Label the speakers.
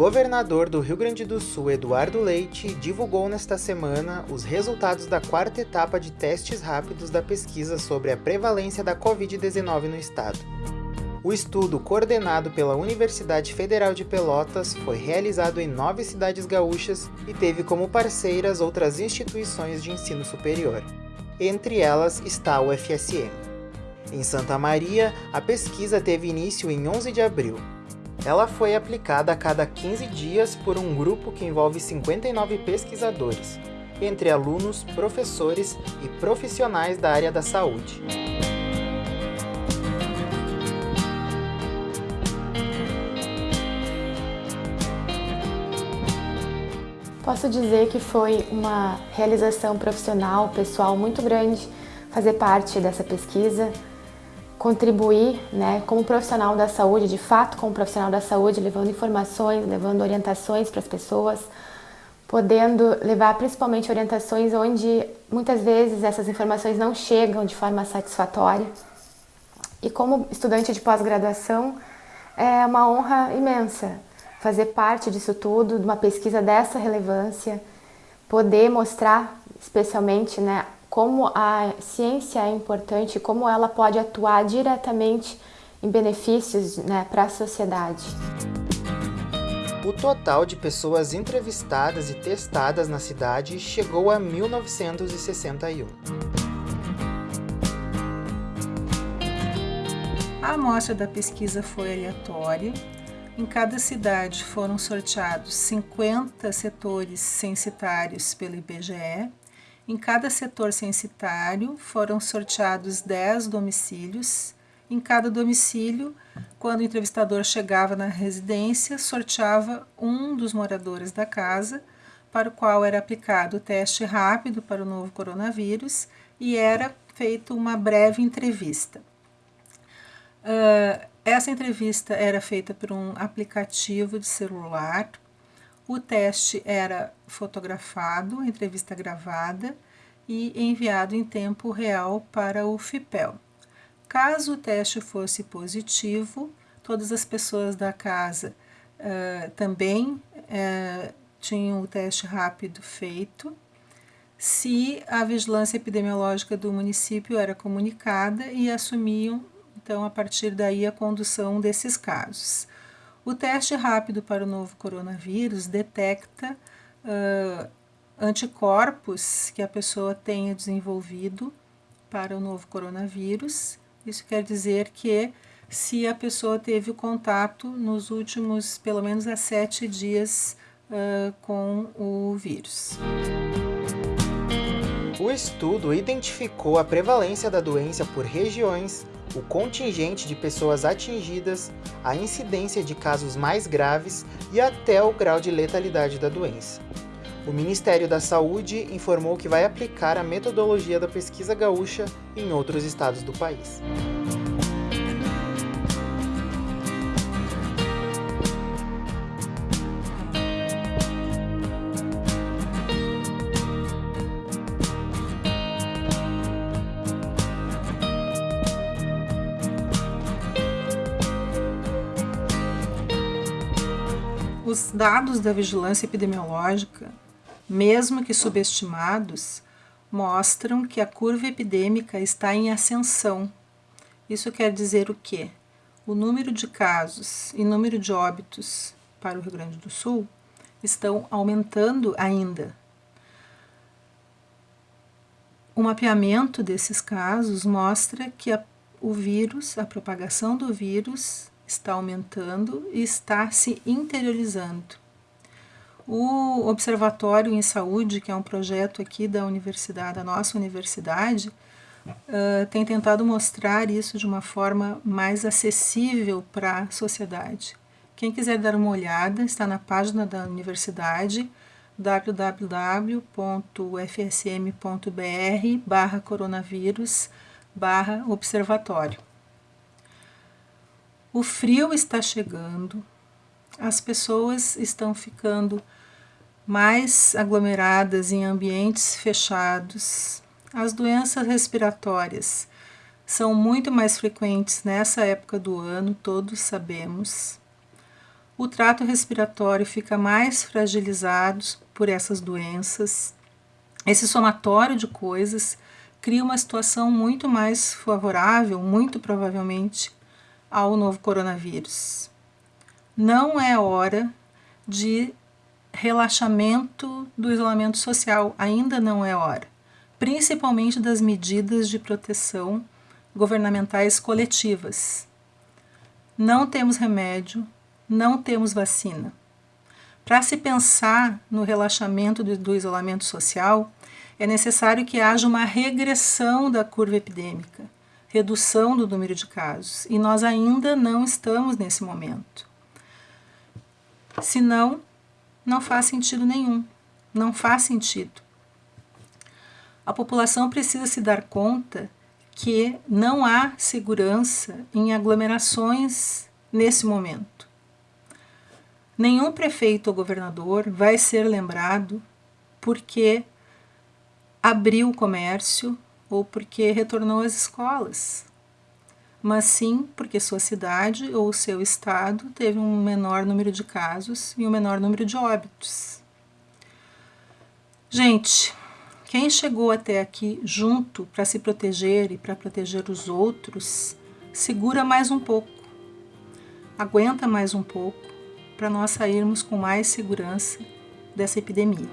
Speaker 1: governador do Rio Grande do Sul, Eduardo Leite, divulgou nesta semana os resultados da quarta etapa de testes rápidos da pesquisa sobre a prevalência da Covid-19 no estado. O estudo, coordenado pela Universidade Federal de Pelotas, foi realizado em nove cidades gaúchas e teve como parceiras outras instituições de ensino superior. Entre elas está o FSM. Em Santa Maria, a pesquisa teve início em 11 de abril. Ela foi aplicada a cada 15 dias por um grupo que envolve 59 pesquisadores, entre alunos, professores e profissionais da área da saúde.
Speaker 2: Posso dizer que foi uma realização profissional, pessoal muito grande fazer parte dessa pesquisa, contribuir né, como profissional da saúde, de fato como profissional da saúde, levando informações, levando orientações para as pessoas, podendo levar principalmente orientações onde muitas vezes essas informações não chegam de forma satisfatória. E como estudante de pós-graduação, é uma honra imensa fazer parte disso tudo, de uma pesquisa dessa relevância, poder mostrar especialmente né, como a ciência é importante, como ela pode atuar diretamente em benefícios né, para a sociedade.
Speaker 1: O total de pessoas entrevistadas e testadas na cidade chegou a 1961.
Speaker 3: A amostra da pesquisa foi aleatória. Em cada cidade foram sorteados 50 setores censitários pelo IBGE em cada setor censitário foram sorteados 10 domicílios. Em cada domicílio, quando o entrevistador chegava na residência, sorteava um dos moradores da casa, para o qual era aplicado o teste rápido para o novo coronavírus e era feita uma breve entrevista. Uh, essa entrevista era feita por um aplicativo de celular o teste era fotografado, entrevista gravada e enviado em tempo real para o FIPEL. Caso o teste fosse positivo, todas as pessoas da casa uh, também uh, tinham o teste rápido feito. Se a vigilância epidemiológica do município era comunicada e assumiam, então, a partir daí, a condução desses casos. O teste rápido para o novo coronavírus detecta uh, anticorpos que a pessoa tenha desenvolvido para o novo coronavírus. Isso quer dizer que se a pessoa teve contato nos últimos pelo menos há sete dias uh, com o vírus.
Speaker 1: O estudo identificou a prevalência da doença por regiões, o contingente de pessoas atingidas, a incidência de casos mais graves e até o grau de letalidade da doença. O Ministério da Saúde informou que vai aplicar a metodologia da pesquisa gaúcha em outros estados do país.
Speaker 3: Os dados da vigilância epidemiológica, mesmo que subestimados, mostram que a curva epidêmica está em ascensão. Isso quer dizer o quê? O número de casos e número de óbitos para o Rio Grande do Sul estão aumentando ainda. O mapeamento desses casos mostra que a, o vírus, a propagação do vírus, está aumentando e está se interiorizando. O Observatório em Saúde, que é um projeto aqui da universidade, da nossa universidade, uh, tem tentado mostrar isso de uma forma mais acessível para a sociedade. Quem quiser dar uma olhada, está na página da universidade www.ufsm.br barra coronavírus barra observatório. O frio está chegando, as pessoas estão ficando mais aglomeradas em ambientes fechados, as doenças respiratórias são muito mais frequentes nessa época do ano, todos sabemos. o trato respiratório fica mais fragilizado por essas doenças. Esse somatório de coisas cria uma situação muito mais favorável, muito provavelmente, ao novo coronavírus. Não é hora de relaxamento do isolamento social, ainda não é hora, principalmente das medidas de proteção governamentais coletivas. Não temos remédio, não temos vacina. Para se pensar no relaxamento do, do isolamento social, é necessário que haja uma regressão da curva epidêmica, redução do número de casos, e nós ainda não estamos nesse momento. Senão, não faz sentido nenhum. Não faz sentido. A população precisa se dar conta que não há segurança em aglomerações nesse momento. Nenhum prefeito ou governador vai ser lembrado porque abriu o comércio ou porque retornou às escolas, mas sim porque sua cidade ou seu estado teve um menor número de casos e um menor número de óbitos. Gente, quem chegou até aqui junto para se proteger e para proteger os outros, segura mais um pouco, aguenta mais um pouco para nós sairmos com mais segurança dessa epidemia.